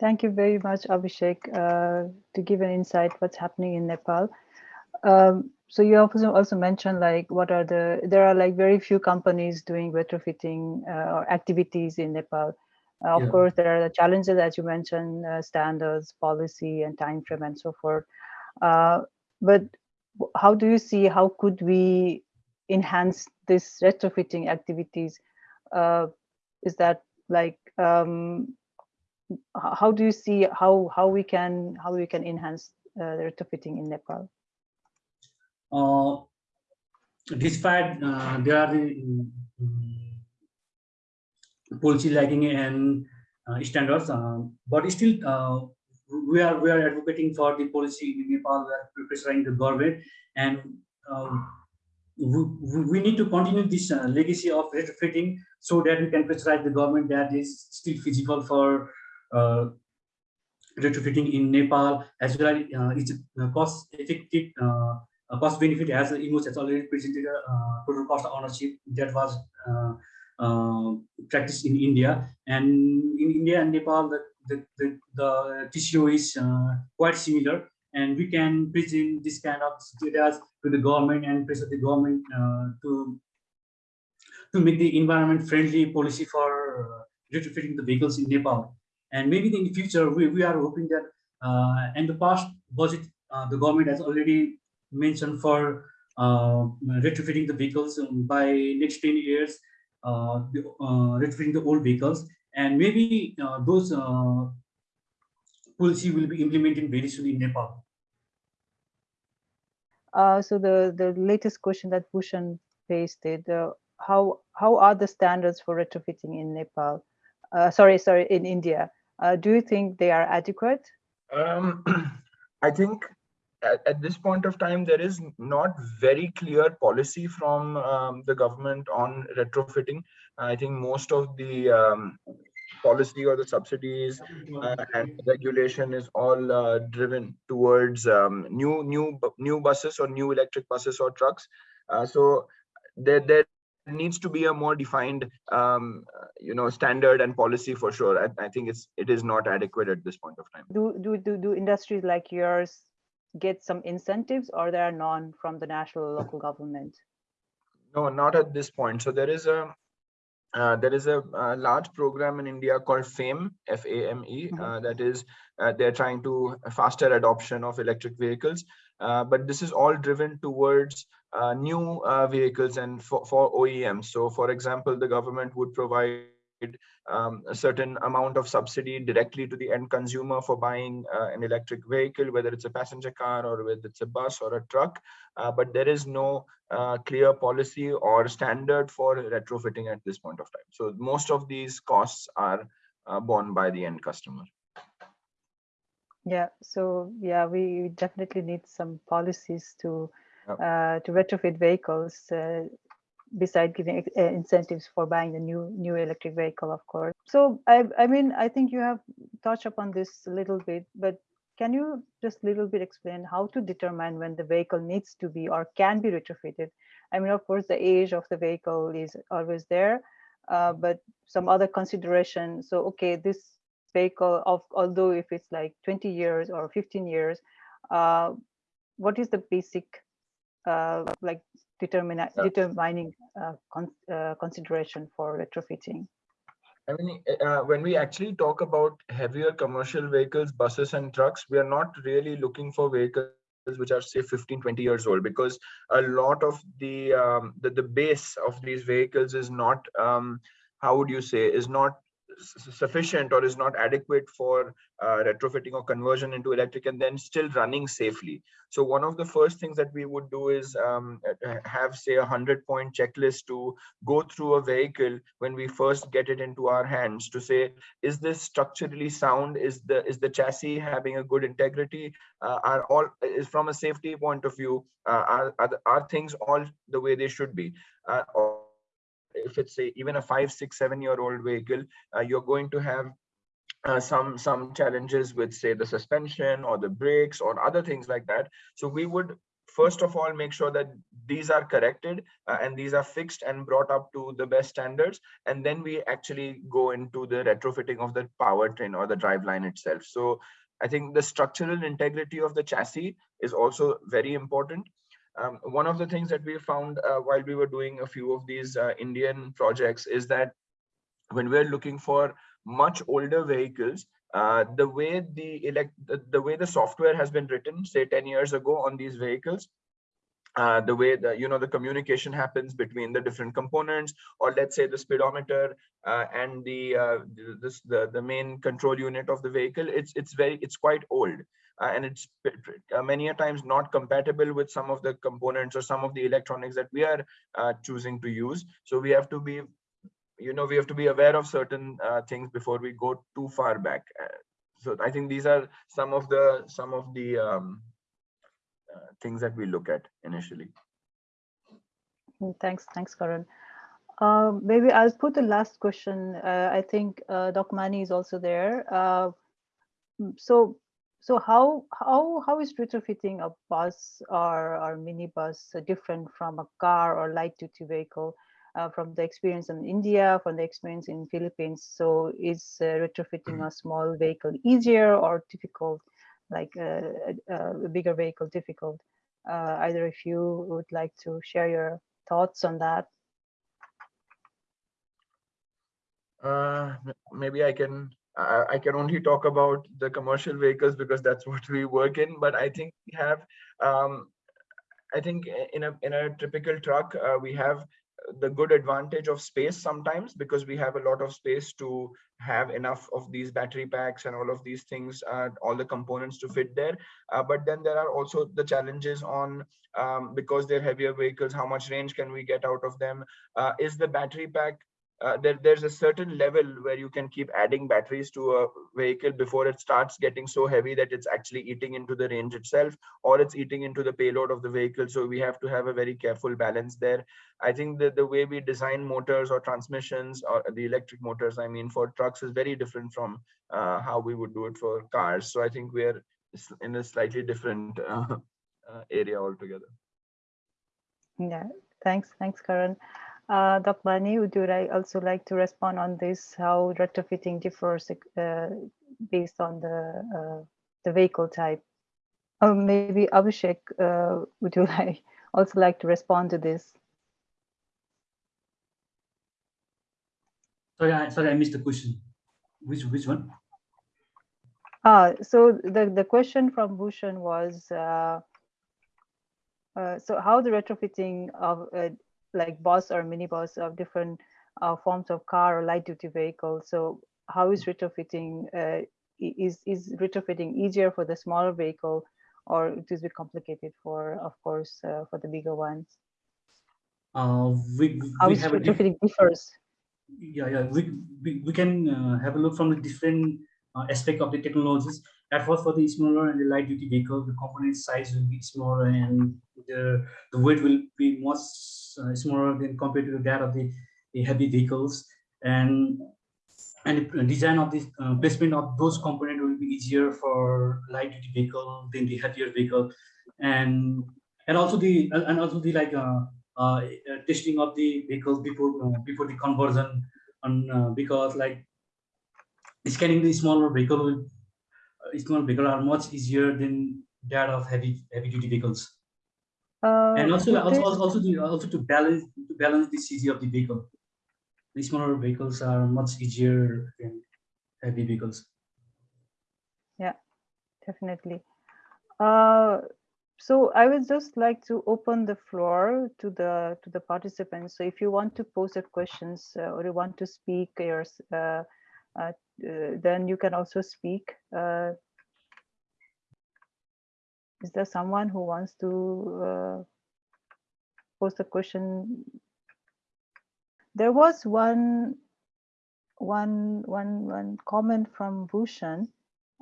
Thank you very much, Abhishek, uh, to give an insight what's happening in Nepal. Um, so you also also mentioned like what are the there are like very few companies doing retrofitting uh, or activities in Nepal. Uh, of yeah. course, there are the challenges as you mentioned, uh, standards, policy, and time frame, and so forth. Uh, but how do you see how could we enhance this retrofitting activities? Uh, is that like um, how do you see how how we can how we can enhance uh, the retrofitting in Nepal? Uh, despite uh, there are the um, policy lagging and uh, standards, uh, but still uh, we are we are advocating for the policy in Nepal. We are pressuring the government, and um, we, we need to continue this legacy of retrofitting so that we can pressurize the government that is still feasible for uh, retrofitting in Nepal as well uh, it's cost effective uh, cost benefit as Imos has already presented a total cost of ownership that was uh, practiced in India and in India and Nepal the the, the, the TCO is uh, quite similar and we can present this kind of data to the government and pressure the government uh, to to make the environment friendly policy for retrofitting the vehicles in Nepal. And maybe in the future, we, we are hoping that uh, in the past budget, uh, the government has already mentioned for uh, retrofitting the vehicles um, by next 10 years, uh, uh, retrofitting the old vehicles. And maybe uh, those policy will be implemented very soon in Nepal. so the, the latest question that Bhushan uh, how how are the standards for retrofitting in Nepal? Uh, sorry, sorry, in India. Uh, do you think they are adequate? Um, I think at, at, this point of time, there is not very clear policy from um, the government on retrofitting. I think most of the um, policy or the subsidies uh, and regulation is all uh, driven towards um, new new new buses or new electric buses or trucks. Uh, so there there needs to be a more defined um, you know standard and policy for sure. I, I, think it's it is not adequate at this point of time. Do do do, do industries like yours get some incentives or there are none from the national local government? No not at this point. So there is a uh, there is a, a, large program in India called FAME, F-A-M-E, uh, that is, uh, they're trying to faster adoption of electric vehicles. Uh, but this is all driven towards uh, new uh, vehicles and for, for OEMs. So for example, the government would provide um, a certain amount of subsidy directly to the end consumer for buying uh, an electric vehicle, whether it's a passenger car or whether it's a bus or a truck. Uh, but there is no uh, clear policy or standard for retrofitting at this point of time. So most of these costs are borne by the end customer. Yeah, so yeah, we definitely need some policies to yep. uh, to retrofit vehicles uh, beside giving uh, incentives for buying a new new electric vehicle, of course. So I I mean I think you have touched upon this a little bit, but can you just a little bit explain how to determine when the vehicle needs to be or can be retrofitted? I mean, of course, the age of the vehicle is always there, uh, but some other consideration. So okay, this vehicle of although if it's like 20 years or 15 years uh, what is the basic uh, like determine, yeah. determining uh, con uh, consideration for retrofitting I mean, uh, when we actually talk about heavier commercial vehicles, buses and trucks, we are not really looking for vehicles which are say 15 20 years old because a lot of the um, the, the base of these vehicles is not um, how would you say is not sufficient or is not adequate for uh, retrofitting or conversion into electric and then still running safely. So one of the first things that we would do is um, have say a hundred point checklist to go through a vehicle when we first get it into our hands to say, is this structurally sound? Is the is the chassis having a good integrity? Uh, are all is from a safety point of view, uh, are, are, are things all the way they should be? Uh, if it's a, even a five, six, seven year old vehicle, uh, you're going to have uh, some some challenges with say the suspension or the brakes or other things like that. So we would first of all make sure that these are corrected uh, and these are fixed and brought up to the best standards. And then we actually go into the retrofitting of the powertrain or the driveline itself. So i think the structural integrity of the chassis is also very important um, one of the things that we found uh, while we were doing a few of these uh, indian projects is that when we're looking for much older vehicles uh, the way the elect the, the, way the software has been written say 10 years ago on these vehicles uh, the way the you know the communication happens between the different components or let's say the speedometer uh, and the uh, this the the main control unit of the vehicle it's it's very it's quite old and it's uh, many a times not compatible with some of the components or some of the electronics that we are choosing to use. So we have to be you know we have to be aware of certain uh, things before we go too far back. Uh, so i think these are some of the some of the um, uh, things that we look at initially. Mm, thanks thanks karan. Um, maybe i'll put the last question. Uh, i think uh, doc mani is also there. Uh, mm, so so how how how is retrofitting a bus or or minibus different from a car or light duty vehicle uh, from the experience in India, from the experience in Philippines. So is uh, retrofitting a small vehicle easier or difficult, like uh, a, a bigger vehicle difficult? Uh, either if you would like to share your thoughts on that. Uh, maybe I can I can only talk about the commercial vehicles because that's what we work in. But I think we have, um, I think in a in a typical truck, uh, we have the good advantage of space sometimes because we have a lot of space to have enough of these battery packs and all of these things uh, all the components to fit there uh, but then there are also the challenges on um, because they're heavier vehicles how much range can we get out of them uh, is the battery pack uh, there, there's a certain level where you can keep adding batteries to a vehicle before it starts getting so heavy that it's actually eating into the range itself or it's eating into the payload of the vehicle. So we have to have a very careful balance there. I think that the way we design motors or transmissions or the electric motors i mean for trucks is very different from uh, how we would do it for cars. So i think we're in a slightly different uh, uh area altogether. Yeah. Thanks. Thanks karan uh, Dr. Mani, would you like also like to respond on this, how retrofitting differs uh, based on the, uh, the vehicle type? Or maybe Abhishek, uh, would you like also like to respond to this? Sorry, I, sorry, I missed the question. Which which one? Ah, so the the question from Bhushan was, uh, uh, so how the retrofitting of uh, like bus or minibus of different uh, forms of car or light duty vehicle. So how is retrofitting, uh, is, is retrofitting easier for the smaller vehicle or it is bit complicated for, of course, uh, for the bigger ones? Uh, we, how we is have retrofitting differs? Yeah, yeah, we, we, we can uh, have a look from the different uh, aspect of the technologies. At first, for the smaller and the light duty vehicle, the component size will be smaller and the, the weight will be much uh, more than compared to that of the, the heavy vehicles. And and the design of this uh, placement of those components will be easier for light duty vehicle than the heavier vehicle. And and also the and also the like uh, uh, testing of the vehicles before uh, before the conversion on uh, because like scanning the smaller vehicle uh, small vehicle are much easier than that of heavy heavy duty vehicles. Uh, and also, also, also, also, to, also to balance to balance the CG of the vehicle. The smaller vehicles are much easier than heavy vehicles. Yeah, definitely. Uh, so I would just like to open the floor to the to the participants. So if you want to pose your questions uh, or you want to speak, your, uh, uh, then you can also speak. Is there someone who wants to uh, post a question? There was one, one, one, one comment from Bhushan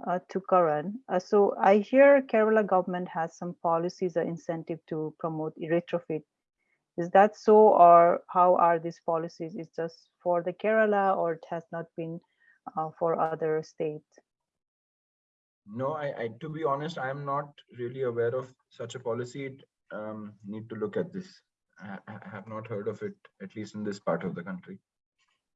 uh, to Karan. Uh, so I hear Kerala government has some policies or incentive to promote retrofit. Is that so, or how are these policies? Is just for the Kerala, or it has not been uh, for other states? No, I, I to be honest, I'm not really aware of such a policy. Um, need to look at this. I, I have not heard of it, at least in this part of the country.